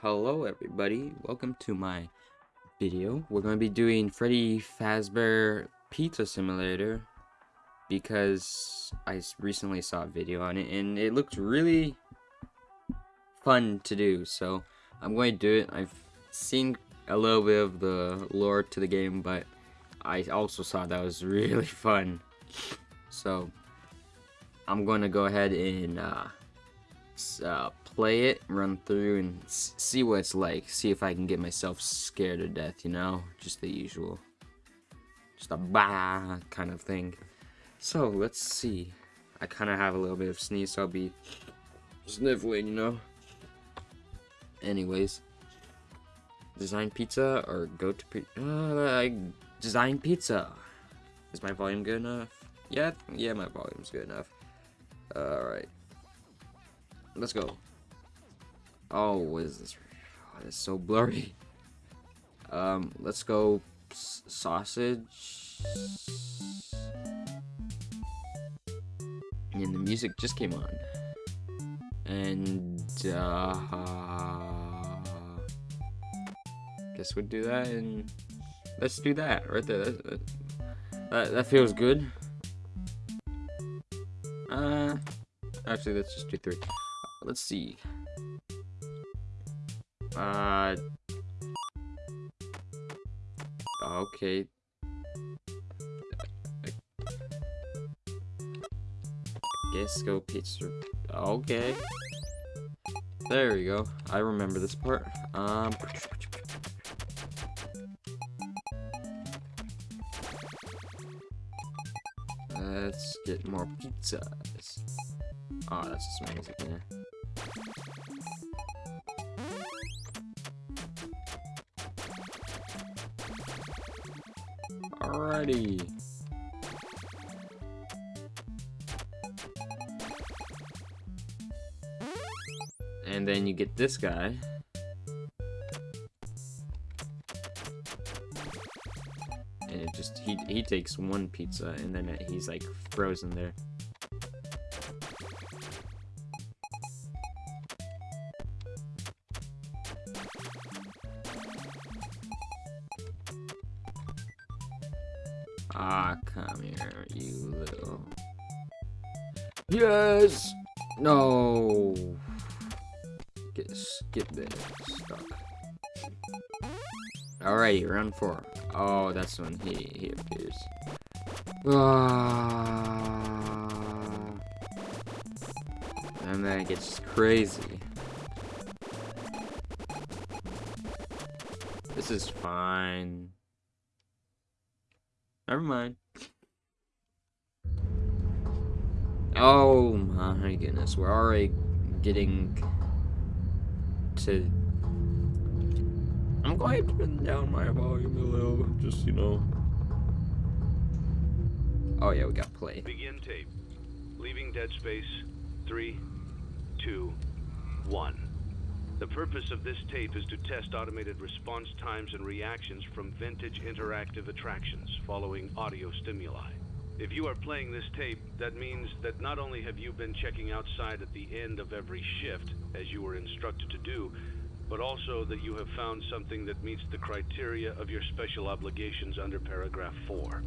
Hello everybody, welcome to my video. We're going to be doing Freddy Fazbear Pizza Simulator because I recently saw a video on it and it looked really fun to do. So I'm going to do it. I've seen a little bit of the lore to the game, but I also saw that was really fun. So I'm going to go ahead and uh, uh, play it, run through, and see what it's like. See if I can get myself scared to death, you know? Just the usual. Just a bah kind of thing. So, let's see. I kind of have a little bit of sneeze, so I'll be sniffling, you know? Anyways. Design pizza or go to pizza? Uh, design pizza. Is my volume good enough? Yeah, yeah, my volume's good enough. Alright. Let's go. Oh, what is this? Oh, it's so blurry. Um, let's go sausage. And the music just came on. And, uh, guess we'll do that and let's do that right there. That, that, that feels good. Uh, actually, let's just do three. Let's see. Uh. Okay. I guess go pizza. Okay. There we go. I remember this part. Um. Let's get more pizzas. Oh, that's just yeah. Alrighty. And then you get this guy. And it just, he, he takes one pizza and then he's like frozen there. Yes! No! Get, get this stuck. Alrighty, round four. Oh, that's when he, he appears. Ah. And then it gets crazy. This is fine. Never mind. Oh my goodness, we're already getting to... I'm going to turn down my volume a little, just, you know. Oh yeah, we got play. Begin tape. Leaving dead space. Three, two, one. The purpose of this tape is to test automated response times and reactions from vintage interactive attractions following audio stimuli. If you are playing this tape, that means that not only have you been checking outside at the end of every shift, as you were instructed to do, but also that you have found something that meets the criteria of your special obligations under paragraph 4.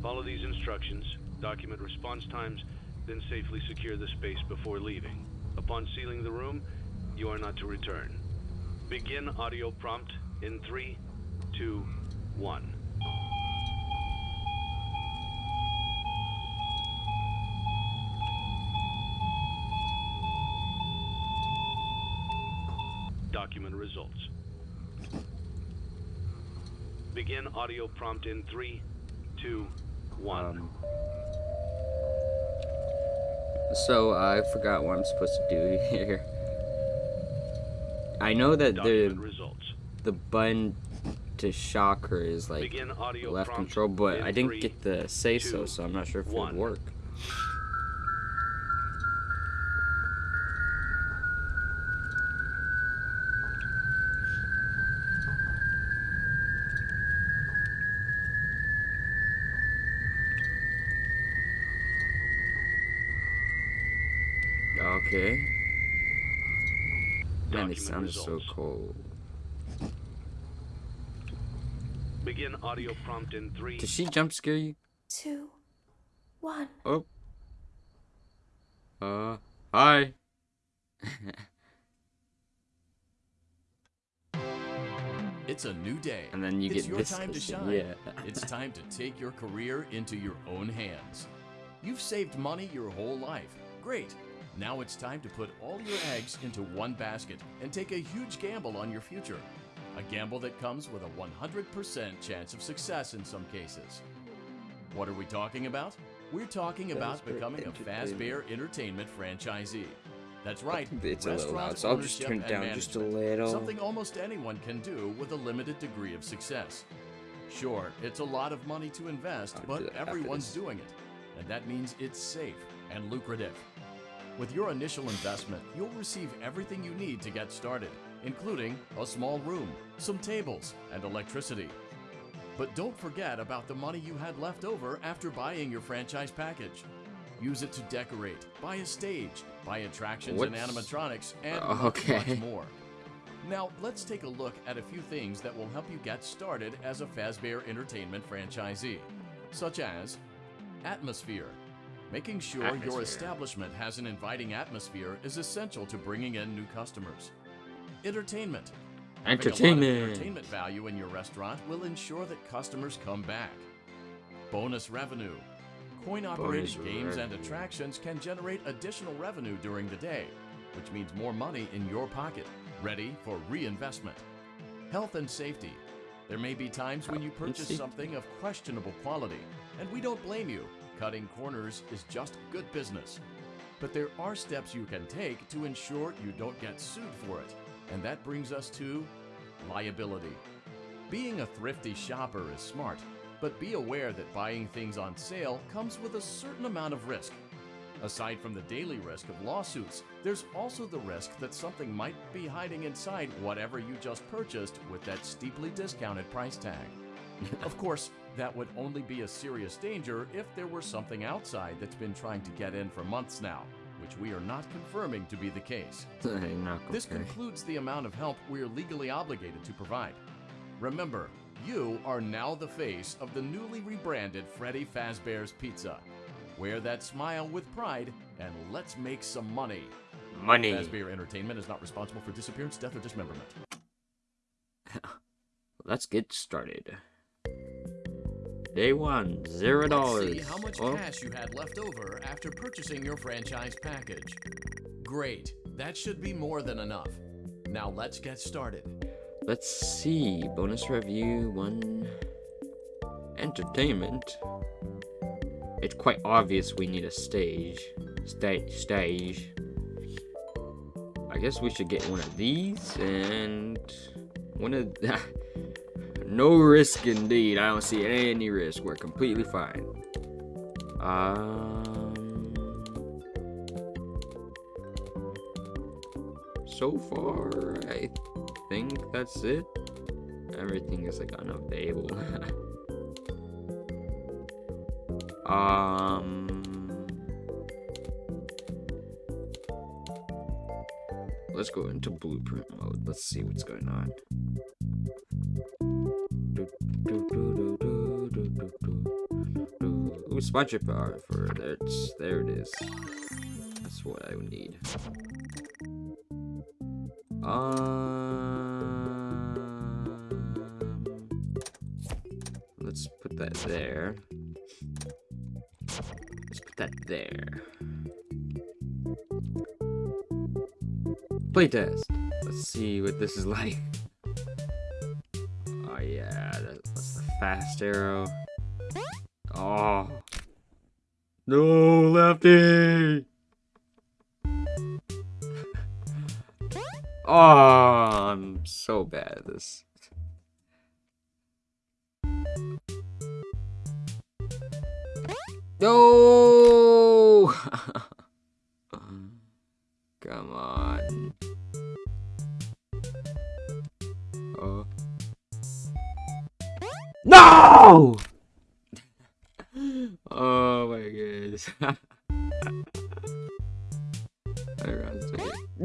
Follow these instructions, document response times, then safely secure the space before leaving. Upon sealing the room, you are not to return. Begin audio prompt in three, two, one. Document results. Begin audio prompt in three, two, one. Um, so I forgot what I'm supposed to do here. I know that the results. the button to shock her is like left control, but I didn't get the say so, so I'm not sure if it would work. Okay. Man, it this sounds so results. cool. Begin audio prompt in three. Did she jump scare you? two, one. Oh. Uh, hi. It's a new day. And then you it's get your this time to shine. yeah. it's time to take your career into your own hands. You've saved money your whole life. Great. Now it's time to put all your eggs into one basket and take a huge gamble on your future. A gamble that comes with a 100% chance of success in some cases. What are we talking about? We're talking about becoming a Fazbear Entertainment franchisee. That's right. It's a little loud, so I'll just turn it down just a little. Something almost anyone can do with a limited degree of success. Sure, it's a lot of money to invest, I'll but everyone's doing it. And that means it's safe and lucrative. With your initial investment, you'll receive everything you need to get started, including a small room, some tables, and electricity. But don't forget about the money you had left over after buying your franchise package. Use it to decorate, buy a stage, buy attractions and animatronics, and Oh, okay. much more. Now, let's take a look at a few things that will help you get started as a Fazbear Entertainment franchisee, such as atmosphere. Making sure Atmosphere. your establishment has an inviting atmosphere is essential to bringing in new customers. Entertainment. Having a lot of Entertainment. entertainment value in your restaurant will ensure that customers come back. Bonus revenue. Coin operated Bonus games and attractions can generate additional revenue during the day, which means more money in your pocket, ready for reinvestment. Health and safety. There may be times when you purchase something of questionable quality, and we don't blame you. Cutting corners is just good business. But there are steps you can take to ensure you don't get sued for it. And that brings us to liability. Being a thrifty shopper is smart, but be aware that buying things on sale comes with a certain amount of risk. Aside from the daily risk of lawsuits, there's also the risk that something might be hiding inside whatever you just purchased with that steeply discounted price tag. Of course, that would only be a serious danger if there were something outside that's been trying to get in for months now, which we are not confirming to be the case. This concludes the amount of help we are legally obligated to provide. Remember, you are now the face of the newly rebranded Freddy Fazbear's Pizza. Wear that smile with pride and let's make some money. Money. Fazbear Entertainment is not responsible for disappearance, death, or dismemberment. Let's get started. Day one, zero Let's dollars. see how much Oh, cash you had left over after purchasing your franchise package. Great, that should be more than enough. Now let's get started. let's see. Bonus review one. Entertainment. It's quite obvious we need a stage. Stage, stage. I guess we should get one of these and one of. no risk indeed. I don't see any risk. We're completely fine. Um. So far, I think that's it. Everything is like unavailable. um. Let's go into blueprint mode. Let's see what's going on. Ooh, sponsor power for there. It's, there it is. That's what I need. Um, let's put that there. Let's put that there. Playtest. Let's see what this is like. Oh yeah, that, that's the fast arrow. Oh. No, lefty! Oh, I'm so bad at this. No! Come on. Oh. No!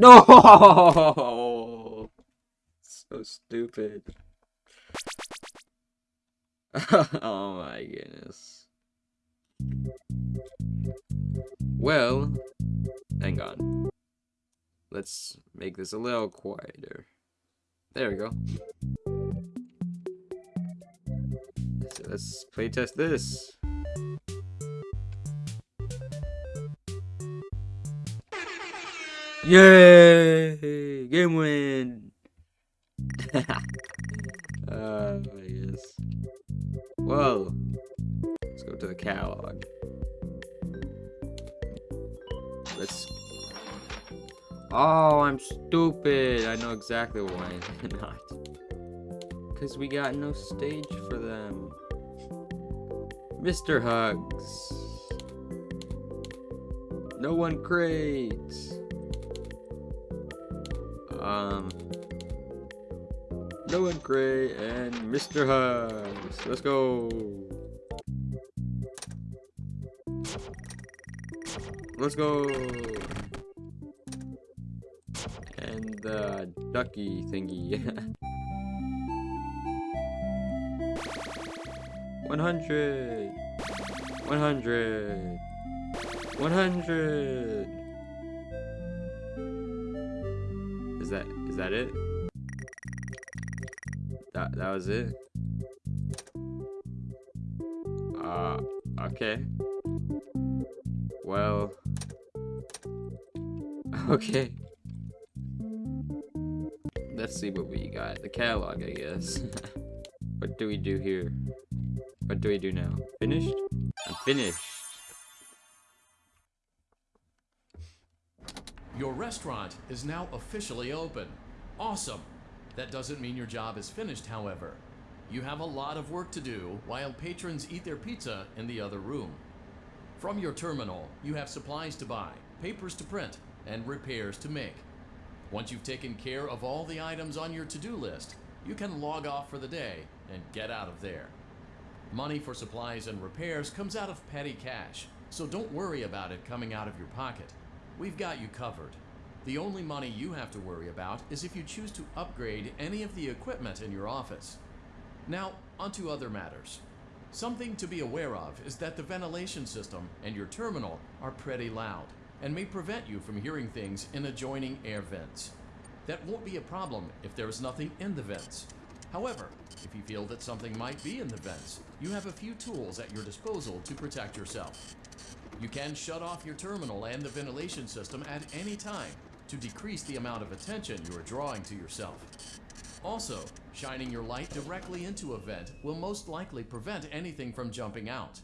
No! so stupid. oh my goodness. Well, hang on. Let's make this a little quieter. There we go. So let's playtest this. Yay! Game win! uh, yes. Whoa! let's go to the catalog. Let's. Oh, I'm stupid. I know exactly why not. Because we got no stage for them. Mr. Hugs. No one crates. No one crate and Mr. Hugs. Let's go. Let's go. And the ducky thingy. 100 100 100 Is that is that it? That that was it? Uh okay. Well Okay. Let's see what we got. The catalog, I guess. what do we do here? What do we do now? Finished? I'm finished. Your restaurant is now officially open. Awesome! That doesn't mean your job is finished, however. You have a lot of work to do while patrons eat their pizza in the other room. From your terminal, you have supplies to buy, papers to print, and repairs to make. Once you've taken care of all the items on your to-do list, you can log off for the day and get out of there. Money for supplies and repairs comes out of petty cash, so don't worry about it coming out of your pocket. We've got you covered. The only money you have to worry about is if you choose to upgrade any of the equipment in your office. Now, onto other matters. Something to be aware of is that the ventilation system and your terminal are pretty loud and may prevent you from hearing things in adjoining air vents. That won't be a problem if there is nothing in the vents. However, if you feel that something might be in the vents, you have a few tools at your disposal to protect yourself. You can shut off your terminal and the ventilation system at any time to decrease the amount of attention you are drawing to yourself. Also, shining your light directly into a vent will most likely prevent anything from jumping out.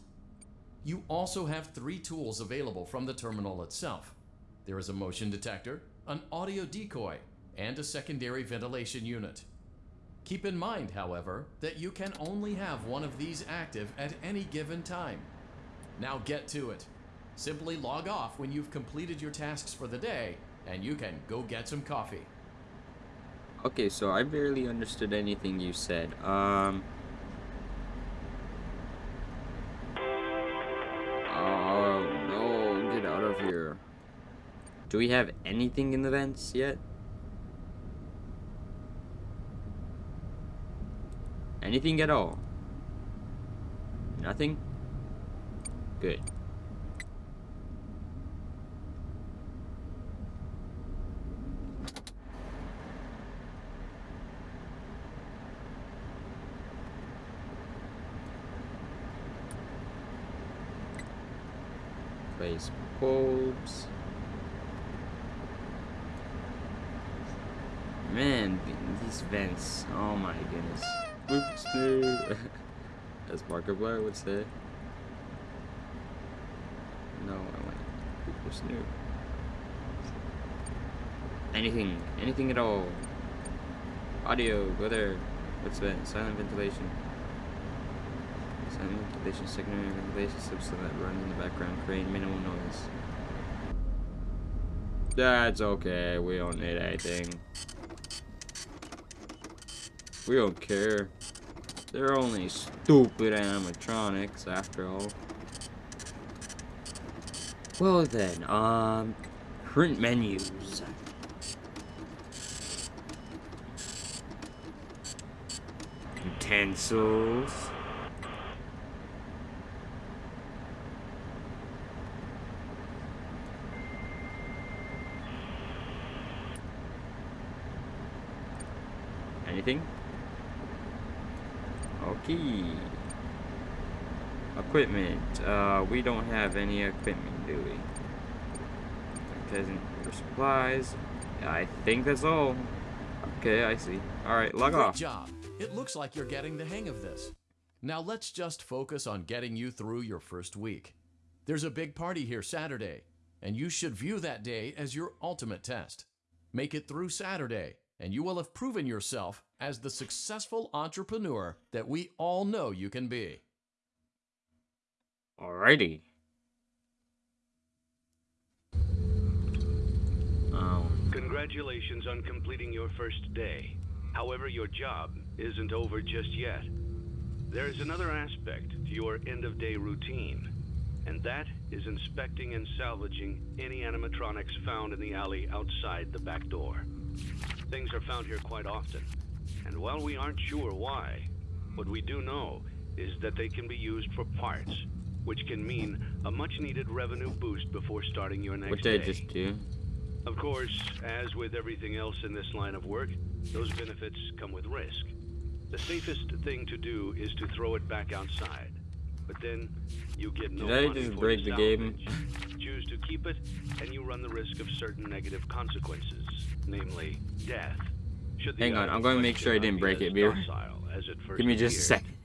You also have three tools available from the terminal itself. There is a motion detector, an audio decoy, and a secondary ventilation unit. Keep in mind, however, that you can only have one of these active at any given time. Now get to it. Simply log off when you've completed your tasks for the day, and you can go get some coffee. Okay, so I barely understood anything you said. Um. Oh no, get out of here. Do we have anything in the vents yet? Anything at all? Nothing? Good. Bulbs. Man, these vents. Oh my goodness. Oops, no. As Markiplier would say. No, I want Cooper Snoop. Anything, anything at all. Audio, go there. What's that? Silent ventilation. Silent ventilation, secondary ventilation system that runs in the background, creating minimal noise. That's okay, we don't need anything. We don't care. They're only stupid animatronics, after all. Well then, um, print menus. utensils. Anything? Okay. Equipment. Uh, we don't have any equipment, do we? Peasant for supplies. I think that's all. Okay, I see. Alright, log Great off. job. It looks like you're getting the hang of this. Now let's just focus on getting you through your first week. There's a big party here Saturday, and you should view that day as your ultimate test. Make it through Saturday, and you will have proven yourself as the successful entrepreneur that we all know you can be. Alrighty. Um, Congratulations on completing your first day. However, your job isn't over just yet. There is another aspect to your end-of-day routine, and that is inspecting and salvaging any animatronics found in the alley outside the back door. Things are found here quite often, and while we aren't sure why, what we do know is that they can be used for parts, which can mean a much-needed revenue boost before starting your next what day. did I just do? Of course, as with everything else in this line of work, those benefits come with risk. The safest thing to do is to throw it back outside. But then you get no Did I just for break the game? Choose to keep it, and you run the risk of certain negative consequences, namely death. Hang on, I'm gonna make sure I didn't break it, Beer. docile as it first Give me just a second.